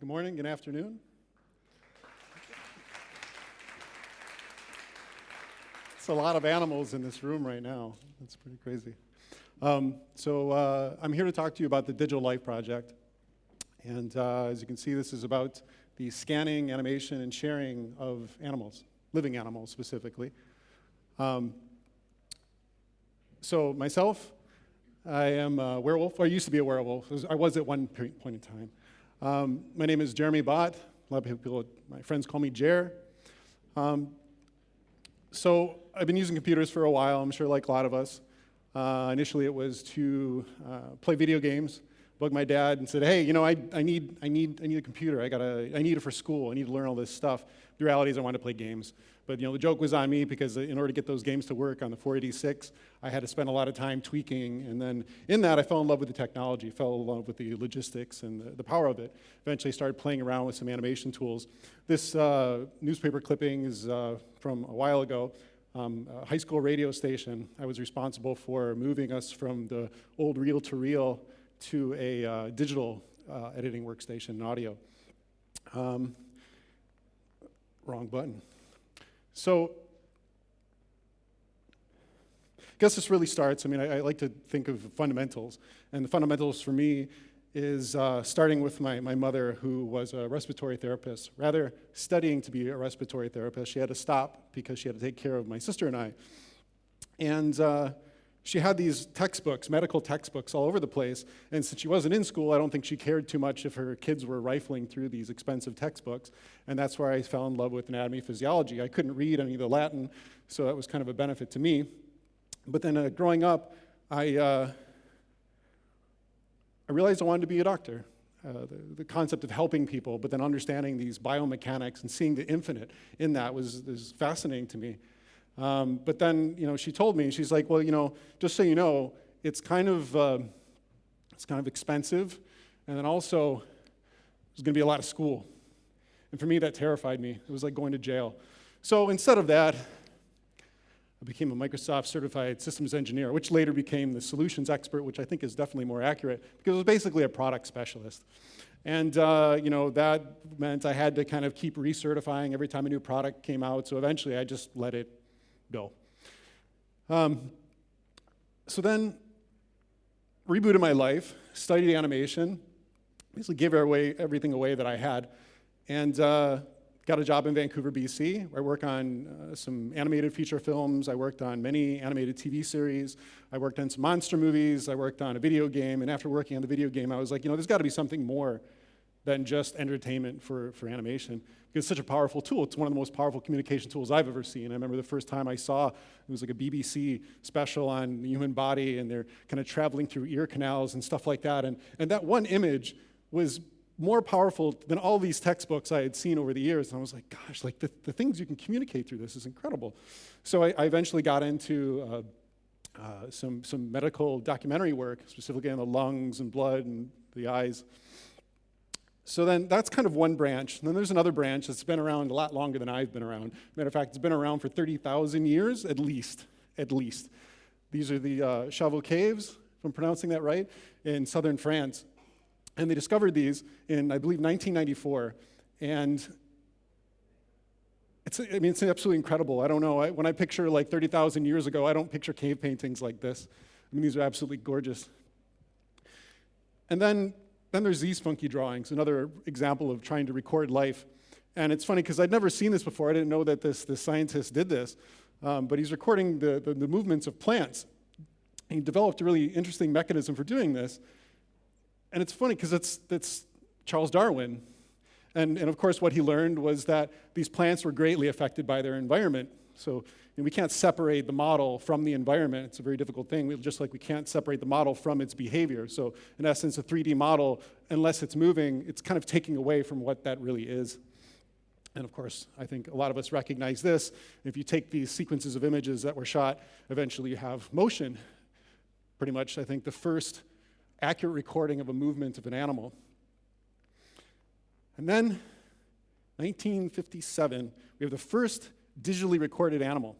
Good morning, good afternoon. It's a lot of animals in this room right now. That's pretty crazy. Um, so uh, I'm here to talk to you about the Digital Life Project. And uh, as you can see, this is about the scanning, animation, and sharing of animals, living animals specifically. Um, so myself, I am a werewolf, or I used to be a werewolf. I was at one point in time. Um, my name is Jeremy Bott. A lot of people, my friends call me Jer. Um, so I've been using computers for a while, I'm sure like a lot of us. Uh, initially it was to uh, play video games, bug my dad and said, hey, you know, I, I, need, I, need, I need a computer. I, gotta, I need it for school. I need to learn all this stuff. The reality is I wanted to play games. But you know, the joke was on me because in order to get those games to work on the 486, I had to spend a lot of time tweaking. And then in that, I fell in love with the technology, fell in love with the logistics and the, the power of it. Eventually started playing around with some animation tools. This uh, newspaper clipping is uh, from a while ago. Um, a high school radio station. I was responsible for moving us from the old reel-to-reel to a uh, digital uh, editing workstation and audio. Um, wrong button. So I guess this really starts, I mean, I, I, like to think of fundamentals. And the fundamentals for me is uh, starting with my, my mother, who was a respiratory therapist. Rather, studying to be a respiratory therapist, she had to stop because she had to take care of my sister and I. And uh, she had these textbooks, medical textbooks all over the place, and since she wasn't in school, I don't think she cared too much if her kids were rifling through these expensive textbooks, and that's where I fell in love with anatomy physiology. I couldn't read any of the Latin, so that was kind of a benefit to me. But then uh, growing up, I, uh, I realized I wanted to be a doctor. Uh, the, the, concept of helping people, but then understanding these biomechanics and seeing the infinite in that was, was fascinating to me. Um, but then, you know, she told me, she's like, well, you know, just so you know, it's kind of, uh, it's kind of expensive, and then also there's going to be a lot of school. And for me, that terrified me. It was like going to jail. So instead of that, I became a Microsoft certified systems engineer, which later became the solutions expert, which I think is definitely more accurate, because it was basically a product specialist. And uh, you know, that meant I had to kind of keep recertifying every time a new product came out, so eventually I just let it go. Um, so then, rebooted my life, studied animation, basically gave away, everything away that I had, and uh, got a job in Vancouver, BC, where I work on uh, some animated feature films. I worked on many animated TV series. I worked on some monster movies. I worked on a video game. And after working on the video game, I was like, you know, there's got to be something more than just entertainment for, for animation. Because it's such a powerful tool. It's one of the most powerful communication tools I've ever seen. I remember the first time I saw, it was like a BBC special on the human body, and they're kind of traveling through ear canals and stuff like that. And, and that one image was more powerful than all these textbooks I had seen over the years. And I was like, gosh, like the, the things you can communicate through this is incredible. So I, I eventually got into uh, uh, some, some medical documentary work, specifically on the lungs and blood and the eyes. So then that's kind of one branch. And then there's another branch that's been around a lot longer than I've been around. Matter of fact, it's been around for 30,000 years at least, at least. These are the uh, Caves, if I'm pronouncing that right, in southern France. And they discovered these in, I believe, 1994. And it's, I mean, it's absolutely incredible. I don't know. I, when I picture like 30,000 years ago, I don't picture cave paintings like this. I mean, these are absolutely gorgeous. And then then there's these funky drawings, another example of trying to record life. And it's funny because I'd never seen this before. I didn't know that this, this scientist did this. Um, but he's recording the, the, the, movements of plants. He developed a really interesting mechanism for doing this. And it's funny because it's, it's Charles Darwin. And, and of course, what he learned was that these plants were greatly affected by their environment. So we can't separate the model from the environment. It's a very difficult thing, we, just like we can't separate the model from its behavior. So in essence, a 3D model, unless it's moving, it's kind of taking away from what that really is. And of course, I think a lot of us recognize this. If you take these sequences of images that were shot, eventually you have motion. Pretty much, I think, the first accurate recording of a movement of an animal. And then, 1957, we have the first digitally recorded animal.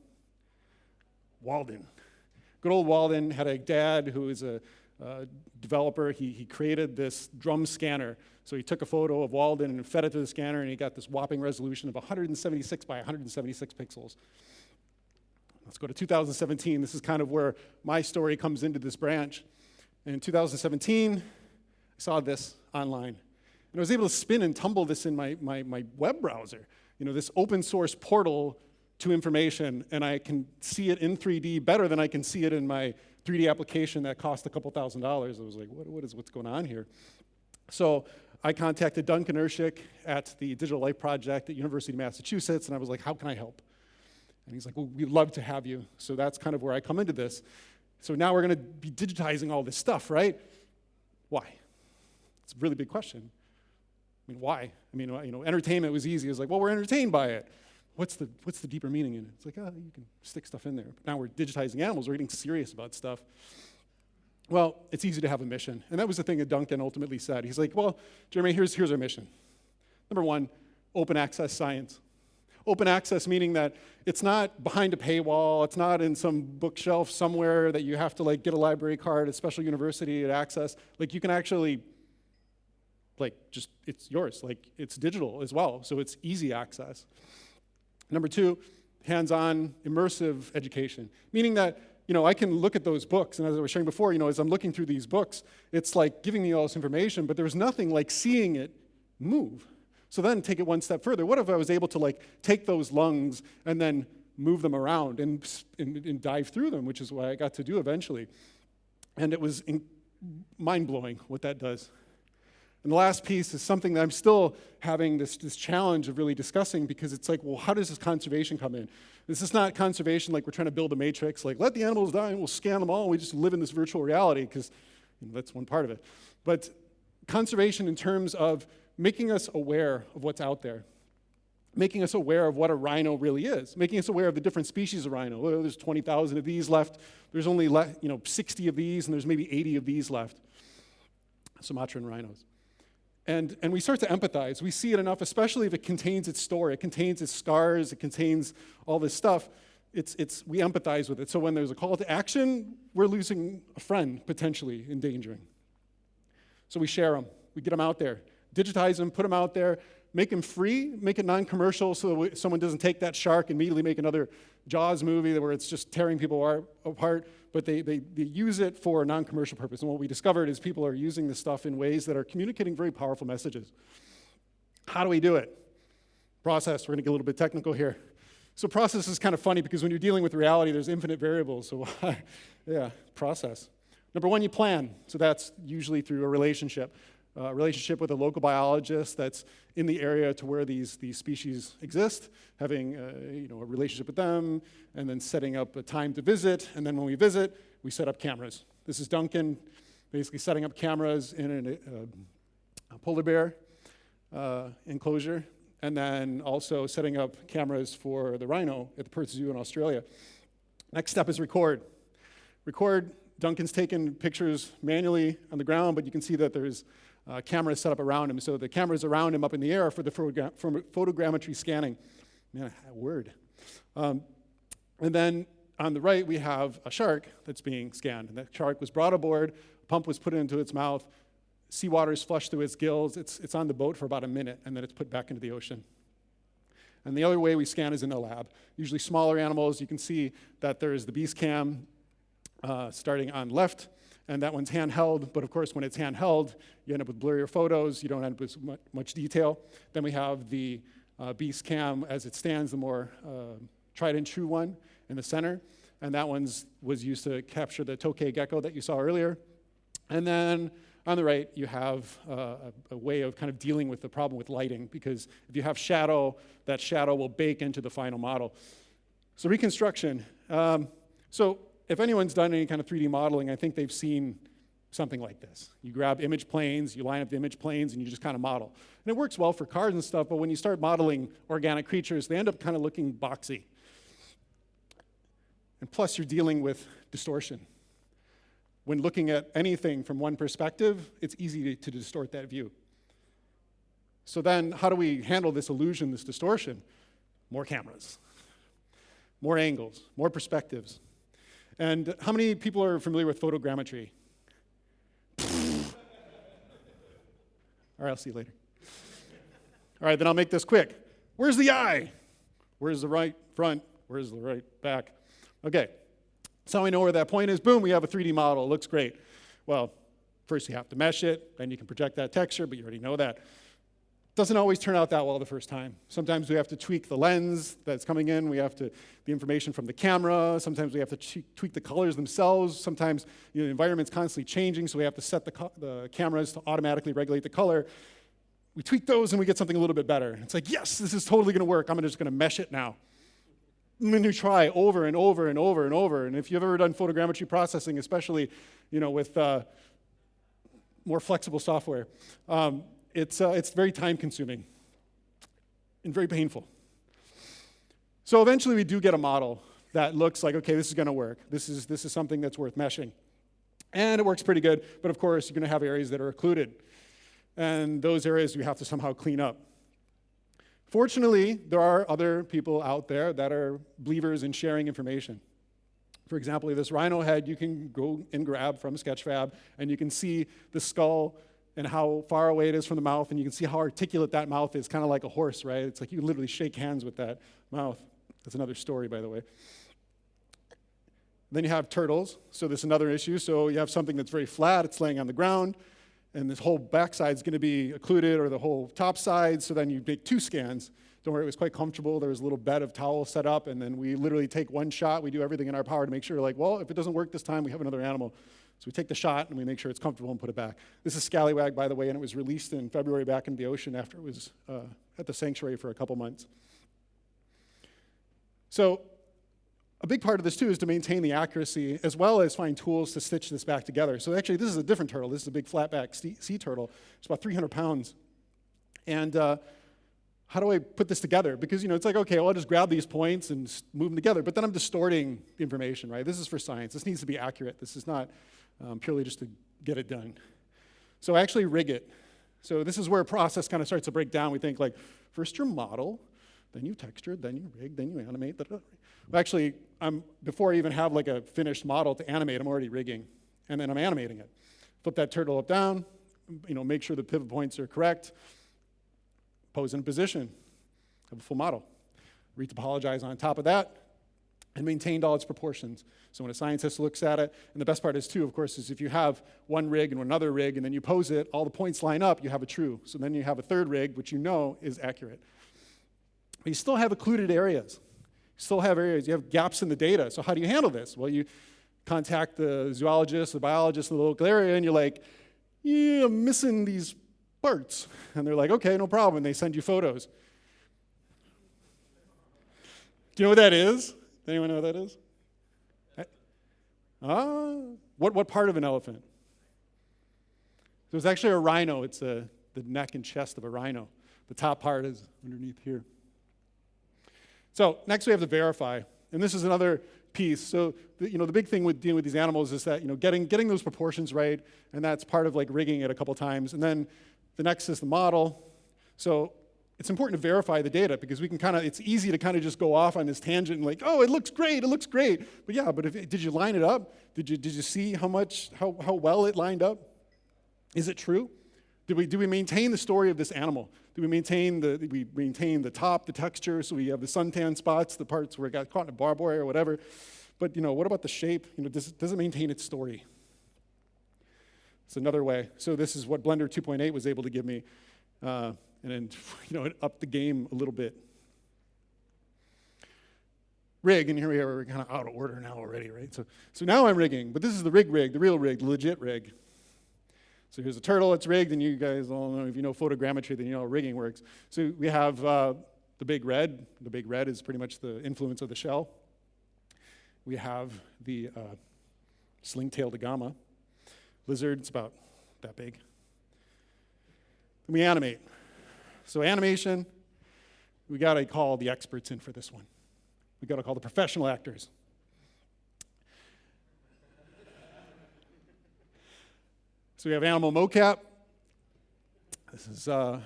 Walden. Good old Walden had a dad who was a, uh, developer. He, he created this drum scanner. So he took a photo of Walden and fed it to the scanner, and he got this whopping resolution of 176 by 176 pixels. Let's go to 2017. This is kind of where my story comes into this branch. In 2017, I saw this online. And I was able to spin and tumble this in my, my, my web browser. You know, this open source portal to information, and I can see it in 3D better than I can see it in my 3D application that cost a couple thousand dollars. I was like, what, what is what's going on here? So I contacted Duncan Irschick at the Digital Life Project at University of Massachusetts, and I was like, how can I help? And he's like, well, we'd love to have you. So that's kind of where I come into this. So now we're going to be digitizing all this stuff, right? Why? It's a really big question. I mean, why? I mean, you know, entertainment was easy. It's like, well, we're entertained by it. What's the, what's the deeper meaning in it? It's like, oh, you can stick stuff in there. But now we're digitizing animals. We're getting serious about stuff. Well, it's easy to have a mission. And that was the thing that Duncan ultimately said. He's like, well, Jeremy, here's, here's our mission. Number one, open access science. Open access meaning that it's not behind a paywall, it's not in some bookshelf somewhere that you have to like get a library card, a special university to access. Like you can actually like just it's yours like it's digital as well so it's easy access number two hands-on immersive education. Meaning that you know i can look at those books and as i was sharing before you know as i'm looking through these books it's like giving me all this information but there's nothing like seeing it move. So then take it one step further. What if i was able to like take those lungs and then move them around and, and, and dive through them which is what i got to do eventually. And it was mind-blowing what that does and the last piece is something that I'm still having this, this challenge of really discussing because it's like, well, how does this conservation come in? This is not conservation like we're trying to build a matrix, like let the animals die and we'll scan them all and we just live in this virtual reality because you know, that's one part of it. But conservation in terms of making us aware of what's out there, making us aware of what a rhino really is, making us aware of the different species of rhino. Oh, there's 20,000 of these left. There's only you know, 60 of these and there's maybe 80 of these left. Sumatran rhinos. And, and we start to empathize. We see it enough, especially if it contains its story, it contains its scars, it contains all this stuff. It's, it's, we empathize with it. So when there's a call to action, we're losing a friend, potentially endangering. So we share them, we get them out there, digitize them, put them out there, make them free, make it non-commercial so that someone doesn't take that shark and immediately make another Jaws movie where it's just tearing people apart, but they, they, they use it for a non-commercial purpose. And what we discovered is people are using this stuff in ways that are communicating very powerful messages. How do we do it? Process, we're gonna get a little bit technical here. So process is kind of funny because when you're dealing with reality, there's infinite variables. So yeah, process. Number one, you plan. So that's usually through a relationship uh, relationship with a local biologist that's in the area to where these, these species exist, having uh, you know, a relationship with them, and then setting up a time to visit. And then when we visit, we set up cameras. This is Duncan basically setting up cameras in an, uh, a polar bear uh, enclosure, and then also setting up cameras for the rhino at the Perth Zoo in Australia. Next step is record. Record, Duncan's taken pictures manually on the ground, but you can see that there's uh, cameras set up around him. So the cameras around him up in the air for the photogra photogrammetry scanning. Man, a word. Um, and then on the right, we have a shark that's being scanned. And that shark was brought aboard, a pump was put into its mouth, seawater is flushed through its gills, it's, it's on the boat for about a minute, and then it's put back into the ocean. And the other way we scan is in a lab. Usually smaller animals, you can see that there's the beast cam uh, starting on left, and that one's handheld, but of course when it's handheld, you end up with blurrier photos, you don't end up with much detail. Then we have the uh, Beast Cam as it stands, the more uh, tried and true one in the center, and that one was used to capture the tokay gecko that you saw earlier. And then on the right, you have uh, a, a, way of kind of dealing with the problem with lighting, because if you have shadow, that shadow will bake into the final model. So reconstruction. Um, so if anyone's done any kind of 3D modeling, I think they've seen something like this. You grab image planes, you line up the image planes, and you just kind of model. And it works well for cars and stuff, but when you start modeling organic creatures, they end up kind of looking boxy. And plus, you're dealing with distortion. When looking at anything from one perspective, it's easy to, to distort that view. So then, how do we handle this illusion, this distortion? More cameras, more angles, more perspectives. And how many people are familiar with photogrammetry? All right, I'll see you later. All right, then I'll make this quick. Where's the eye? Where's the right front? Where's the right back? Okay, so we know where that point is. Boom, we have a 3D model. It looks great. Well, first you have to mesh it, then you can project that texture, but you already know that. Doesn't always turn out that well the first time. Sometimes we have to tweak the lens that's coming in. We have to, the information from the camera. Sometimes we have to tweak the colors themselves. Sometimes you know, the environment's constantly changing, so we have to set the, the cameras to automatically regulate the color. We tweak those and we get something a little bit better. It's like, yes, this is totally gonna work. I'm just gonna mesh it now. And then you try over and over and over and over. And if you've ever done photogrammetry processing, especially you know, with uh, more flexible software, um, it's, uh, it's very time consuming and very painful. So eventually we do get a model that looks like, okay, this is gonna work. This is, this is something that's worth meshing. And it works pretty good, but of course you're gonna have areas that are occluded. And those areas you have to somehow clean up. Fortunately, there are other people out there that are believers in sharing information. For example, this rhino head you can go and grab from Sketchfab, and you can see the skull and how far away it is from the mouth, and you can see how articulate that mouth is, kind of like a horse, right? It's like you literally shake hands with that mouth. That's another story, by the way. Then you have turtles, so this is another issue. So you have something that's very flat, it's laying on the ground, and this whole backside is going to be occluded, or the whole top side, so then you make two scans. Don't worry, it was quite comfortable. There was a little bed of towel set up, and then we literally take one shot. We do everything in our power to make sure, like, well, if it doesn't work this time, we have another animal. So we take the shot and we make sure it's comfortable and put it back. This is Scallywag, by the way, and it was released in February back in the ocean after it was uh, at the sanctuary for a couple months. So a big part of this too is to maintain the accuracy as well as find tools to stitch this back together. So actually this is a different turtle. This is a big flatback sea turtle. It's about 300 pounds. And uh, how do I put this together? Because you know, it's like, okay, well, I'll just grab these points and move them together, but then I'm distorting information, right? This is for science. This needs to be accurate. This is not um, purely just to get it done. So I actually rig it. So this is where a process kind of starts to break down. We think like, first your model, then you texture, then you rig, then you animate. Well, actually, I'm, before I even have like a finished model to animate, I'm already rigging, and then I'm animating it. Flip that turtle up down, you know, make sure the pivot points are correct, pose in position, have a full model. Retopologize on top of that, and maintained all its proportions. So when a scientist looks at it, and the best part is too, of course, is if you have one rig and another rig, and then you pose it, all the points line up, you have a true. So then you have a third rig, which you know is accurate. But you still have occluded areas. You still have areas, you have gaps in the data. So how do you handle this? Well, you contact the zoologist, the biologist in the local area, and you're like, yeah, I'm missing these parts. And they're like, okay, no problem. And they send you photos. Do you know what that is? Anyone know what that is? Ah, what, what part of an elephant? So it's actually a rhino. It's a, the neck and chest of a rhino. The top part is underneath here. So next we have to verify. And this is another piece. So the, you know, the big thing with dealing with these animals is that you know, getting, getting those proportions right, and that's part of like rigging it a couple times. And then the next is the model. So it's important to verify the data because we can kind of, it's easy to kind of just go off on this tangent and like, oh, it looks great, it looks great. But yeah, but if, did you line it up? Did you, did you see how much, how, how well it lined up? Is it true? Did we, do we maintain the story of this animal? Do we maintain the, we maintain the top, the texture, so we have the suntan spots, the parts where it got caught in a barbed wire or whatever. But you know, what about the shape? You know, does, does it maintain its story? It's another way. So this is what Blender 2.8 was able to give me. Uh, and then, you know, it upped the game a little bit. Rig, and here we are, we're kind of out of order now already, right? So, so now I'm rigging, but this is the rig rig, the real rig, the legit rig. So here's a turtle, it's rigged, and you guys all know, if you know photogrammetry, then you know how rigging works. So we have uh, the big red. The big red is pretty much the influence of the shell. We have the uh, sling-tailed agama. Lizard, it's about that big. And we animate. So animation, we got to call the experts in for this one. We got to call the professional actors. so we have animal mocap. This is uh,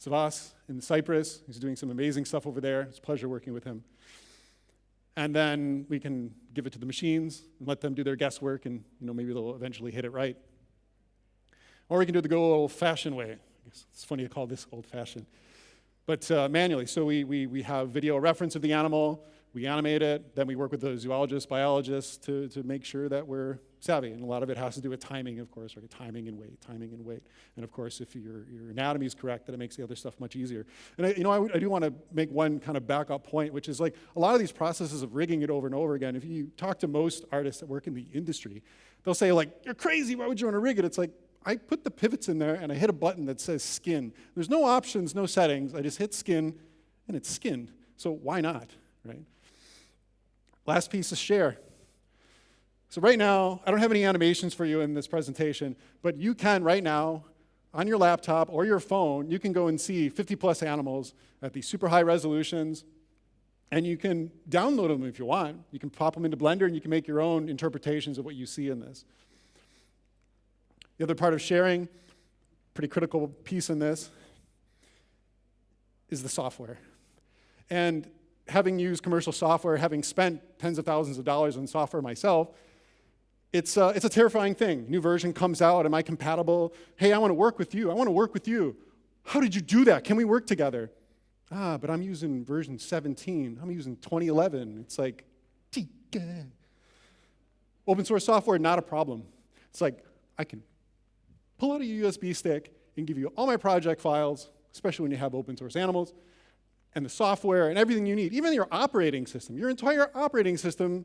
Savas in Cyprus. He's doing some amazing stuff over there. It's a pleasure working with him. And then we can give it to the machines and let them do their guesswork, and you know maybe they'll eventually hit it right. Or we can do it the good old-fashioned way It's funny to call this old fashioned. But uh, manually, so we, we, we have video reference of the animal, we animate it, then we work with the zoologists, biologists to, to make sure that we're savvy. And a lot of it has to do with timing, of course, right? Timing and weight, timing and weight. And of course, if your, your anatomy is correct, then it makes the other stuff much easier. And I, you know, I, I do want to make one kind of backup point, which is like a lot of these processes of rigging it over and over again, if you talk to most artists that work in the industry, they'll say like, you're crazy, why would you want to rig it? It's like, I put the pivots in there and I hit a button that says skin. There's no options, no settings. I just hit skin and it's skinned. So why not, right? Last piece is share. So right now, I don't have any animations for you in this presentation, but you can right now, on your laptop or your phone, you can go and see 50 plus animals at these super high resolutions, and you can download them if you want. You can pop them into Blender and you can make your own interpretations of what you see in this. The other part of sharing, pretty critical piece in this, is the software. And having used commercial software, having spent tens of thousands of dollars on software myself, it's, uh, it's a terrifying thing. New version comes out, am I compatible? Hey, I want to work with you. I want to work with you. How did you do that? Can we work together? Ah, but I'm using version 17. I'm using 2011. It's like, open source software, not a problem. It's like, I can pull out a USB stick and give you all my project files, especially when you have open source animals, and the software and everything you need, even your operating system. Your entire operating system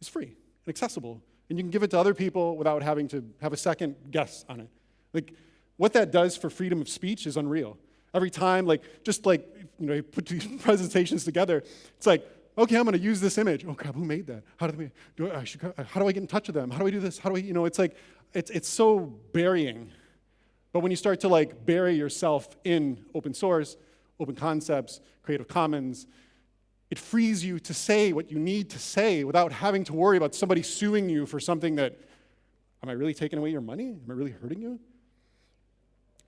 is free and accessible. And you can give it to other people without having to have a second guess on it. Like, what that does for freedom of speech is unreal. Every time, like, just like, you know, you put these presentations together, it's like, okay, I'm going to use this image. Oh crap, who made that? How do, we, do I, should, how do I get in touch with them? How do I do this? How do I, you know, it's like, it's, it's so burying. But when you start to like bury yourself in open source, open concepts, Creative Commons, it frees you to say what you need to say without having to worry about somebody suing you for something that, am I really taking away your money? Am I really hurting you?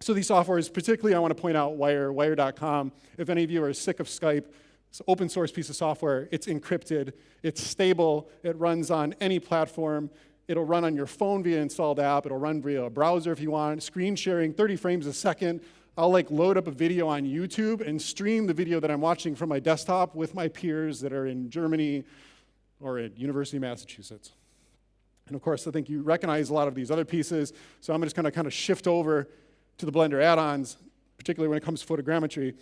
So these softwares, particularly I want to point out Wire, Wire.com. If any of you are sick of Skype, it's an open source piece of software. It's encrypted, it's stable, it runs on any platform. It'll run on your phone via installed app. It'll run via a browser if you want. Screen sharing, 30 frames a second. I'll like load up a video on YouTube and stream the video that I'm watching from my desktop with my peers that are in Germany or at University of Massachusetts. And of course, I think you recognize a lot of these other pieces, so I'm just gonna kind of shift over to the Blender add-ons, particularly when it comes to photogrammetry.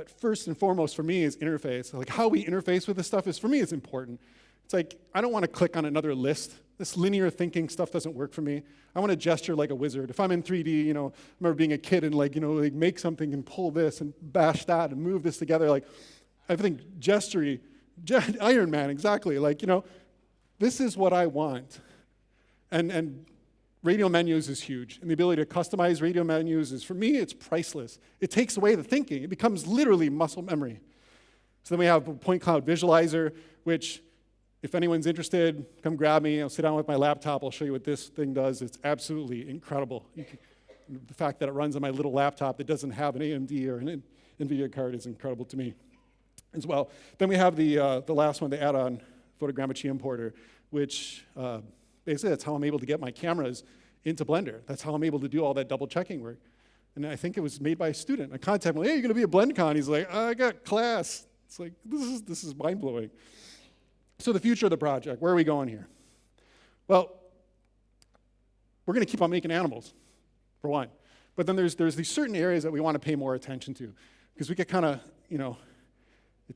But first and foremost for me is interface. Like how we interface with this stuff is, for me, is important. It's like, I don't wanna click on another list this linear thinking stuff doesn't work for me. I want to gesture like a wizard. If I'm in 3D, you know, I remember being a kid and like, you know, like make something and pull this and bash that and move this together. Like, I think gestury, Iron Man, exactly. Like, you know, this is what I want. And, and radial menus is huge. And the ability to customize radial menus is, for me, it's priceless. It takes away the thinking. It becomes literally muscle memory. So then we have point cloud visualizer, which if anyone's interested, come grab me. I'll sit down with my laptop. I'll show you what this thing does. It's absolutely incredible. Can, the fact that it runs on my little laptop that doesn't have an AMD or an NVIDIA card is incredible to me as well. Then we have the, uh, the last one, the add-on photogrammetry importer, which uh, basically that's how I'm able to get my cameras into Blender. That's how I'm able to do all that double checking work. And I think it was made by a student. I contacted him, hey, you're gonna be at BlendCon. He's like, I got class. It's like, this is, this is mind-blowing. So the future of the project, where are we going here? Well, we're going to keep on making animals, for one. But then there's, there's these certain areas that we want to pay more attention to because we get kind of, you know,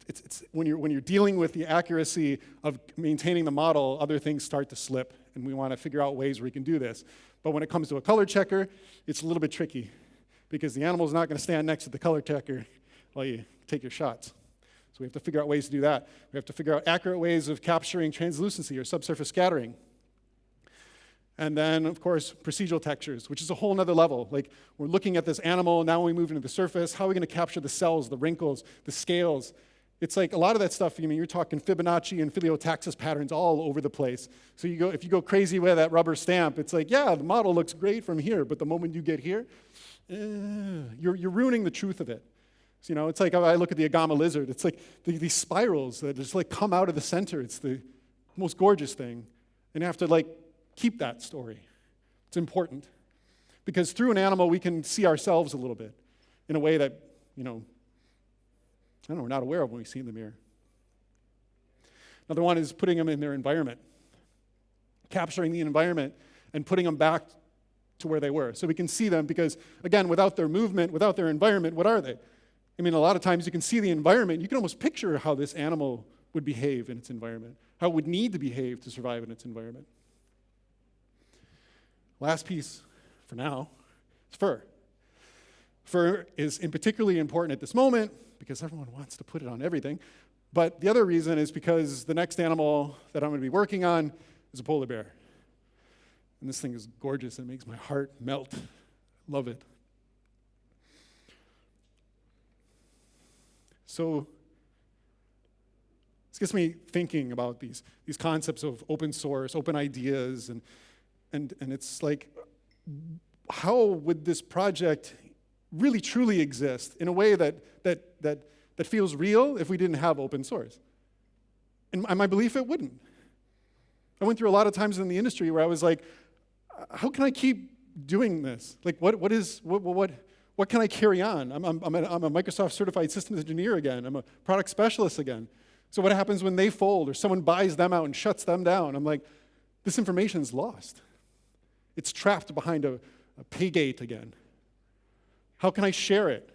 it's, it's, when, you're, when you're dealing with the accuracy of maintaining the model, other things start to slip, and we want to figure out ways where we can do this. But when it comes to a color checker, it's a little bit tricky because the animal is not going to stand next to the color checker while you take your shots. So we have to figure out ways to do that. We have to figure out accurate ways of capturing translucency or subsurface scattering. And then, of course, procedural textures, which is a whole other level. Like, we're looking at this animal, now we move into the surface, how are we gonna capture the cells, the wrinkles, the scales? It's like a lot of that stuff, I mean, you're talking Fibonacci and phyllotaxis patterns all over the place. So you go, if you go crazy with that rubber stamp, it's like, yeah, the model looks great from here, but the moment you get here, eh, you're, you're ruining the truth of it. So, you know, it's like I look at the Agama lizard. It's like the, these spirals that just like come out of the center. It's the most gorgeous thing. And you have to like keep that story. It's important. Because through an animal, we can see ourselves a little bit in a way that, you know, I know, we're not aware of when we see in the mirror. Another one is putting them in their environment, capturing the environment and putting them back to where they were. So we can see them because, again, without their movement, without their environment, what are they? I mean, a lot of times you can see the environment, you can almost picture how this animal would behave in its environment, how it would need to behave to survive in its environment. Last piece for now is fur. Fur is in particularly important at this moment because everyone wants to put it on everything. But the other reason is because the next animal that I'm going to be working on is a polar bear. And this thing is gorgeous. And it makes my heart melt. Love it. So this gets me thinking about these, these concepts of open source, open ideas, and, and, and it's like, how would this project really truly exist in a way that, that, that, that feels real if we didn't have open source? And my belief, it wouldn't. I went through a lot of times in the industry where I was like, uh, how can I keep doing this? Like, what, what is, what, what, what can I carry on? I'm, I'm, I'm, a, I'm a Microsoft certified systems engineer again. I'm a product specialist again. So what happens when they fold or someone buys them out and shuts them down? I'm like, this information is lost. It's trapped behind a, a pay gate again. How can I share it?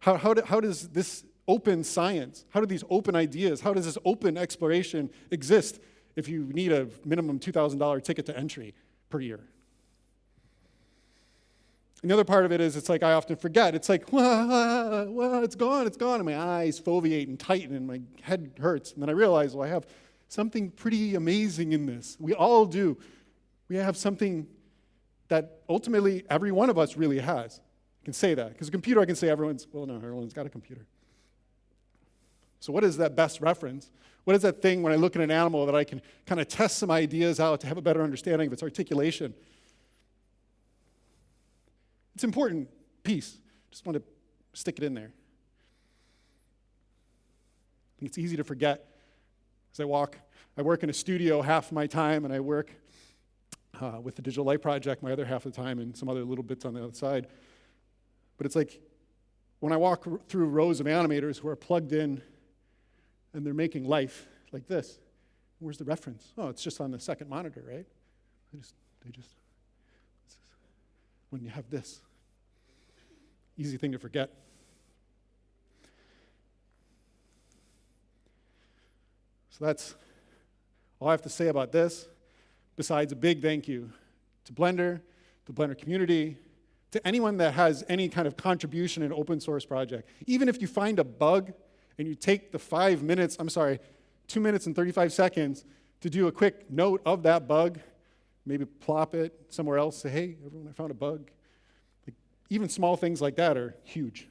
How, how, do, how does this open science, how do these open ideas, how does this open exploration exist if you need a minimum $2,000 ticket to entry? per year. And the other part of it is it's like I often forget. It's like, well, well, it's gone, it's gone. And my eyes foveate and tighten and my head hurts. And then I realize, well, I have something pretty amazing in this. We all do. We have something that ultimately every one of us really has. I can say that. Because a computer, I can say everyone's, well, no, everyone's got a computer. So, what is that best reference? What is that thing when I look at an animal that I can kind of test some ideas out to have a better understanding of its articulation? It's an important piece. Just want to stick it in there. I think it's easy to forget as I walk. I work in a studio half my time, and I work uh, with the Digital Life Project my other half of the time, and some other little bits on the other side. But it's like when I walk through rows of animators who are plugged in and they're making life like this. Where's the reference? Oh, it's just on the second monitor, right? They just, they just, when you have this, easy thing to forget. So that's all I have to say about this, besides a big thank you to Blender, the Blender community, to anyone that has any kind of contribution in open source project. Even if you find a bug and you take the five minutes, I'm sorry, two minutes and 35 seconds to do a quick note of that bug, maybe plop it somewhere else, say, hey, everyone, I found a bug. Like, even small things like that are huge.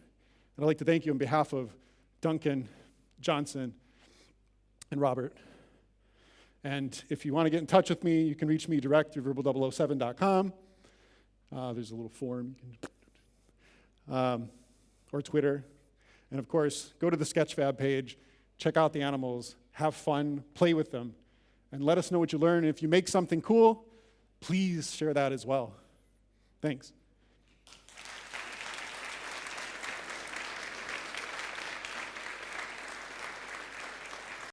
And I'd like to thank you on behalf of Duncan, Johnson, and Robert. And if you want to get in touch with me, you can reach me direct through verbal007.com. Uh, there's a little form um, or Twitter. And of course, go to the Sketchfab page, check out the animals, have fun, play with them, and let us know what you learn. And if you make something cool, please share that as well. Thanks.